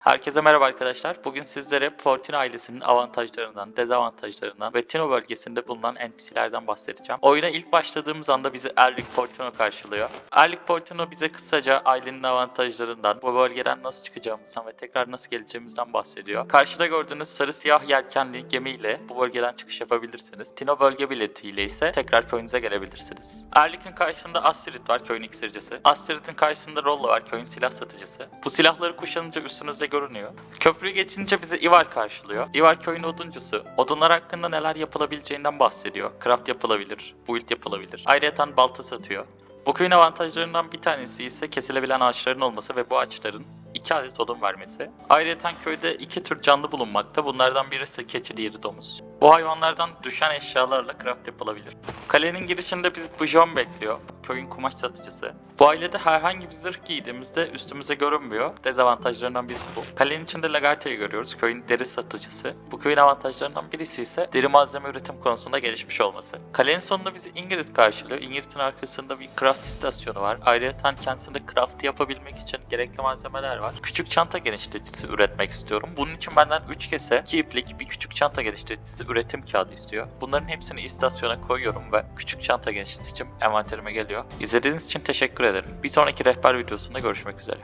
Herkese merhaba arkadaşlar. Bugün sizlere Fortuna ailesinin avantajlarından, dezavantajlarından ve Tino bölgesinde bulunan NPC'lerden bahsedeceğim. Oyuna ilk başladığımız anda bizi Erlik Fortuna karşılıyor. Erlik Fortuna bize kısaca ailenin avantajlarından, bu bölgeden nasıl çıkacağımızdan ve tekrar nasıl geleceğimizden bahsediyor. Karşıda gördüğünüz sarı siyah yelkenli gemiyle bu bölgeden çıkış yapabilirsiniz. Tino bölge biletiyle ise tekrar köyünüze gelebilirsiniz. Erlik'in karşısında Astrid var, köyün iksircisi. Astrid'in karşısında Rollo var, köyün silah satıcısı. Bu silahları kuşanınca üstünüzde görünüyor. Köprüyü geçince bizi Ivar karşılıyor. Ivar köyün oduncusu. Odunlar hakkında neler yapılabileceğinden bahsediyor. Craft yapılabilir, build yapılabilir. Ayrıca balta satıyor. Bu köyün avantajlarından bir tanesi ise kesilebilen ağaçların olması ve bu ağaçların 2 adet odun vermesi. Ayrıca köyde iki tür canlı bulunmakta. Bunlardan birisi keçi, diğeri domuz. Bu hayvanlardan düşen eşyalarla craft yapılabilir. Kalenin girişinde bizi Bujon bekliyor. Köyün kumaş satıcısı. Bu ailede herhangi bir zırh giydiğimizde üstümüze görünmüyor. Dezavantajlarından birisi bu. Kalenin içinde Lagarte'yi görüyoruz. Köyün deri satıcısı. Bu köyün avantajlarından birisi ise deri malzeme üretim konusunda gelişmiş olması. Kalenin sonunda bizi Ingrid karşılıyor. Ingrid'in arkasında bir craft istasyonu var. Ayrıca kendisinde craft yapabilmek için gerekli malzemeler var. Küçük çanta genişleticisi üretmek istiyorum. Bunun için benden 3 kese, 2 iplik, bir küçük çanta genişleticisi üretim kağıdı istiyor. Bunların hepsini istasyona koyuyorum ve küçük çanta genişleticim envanterime geliyor. İzlediğiniz için teşekkür ederim. Bir sonraki rehber videosunda görüşmek üzere.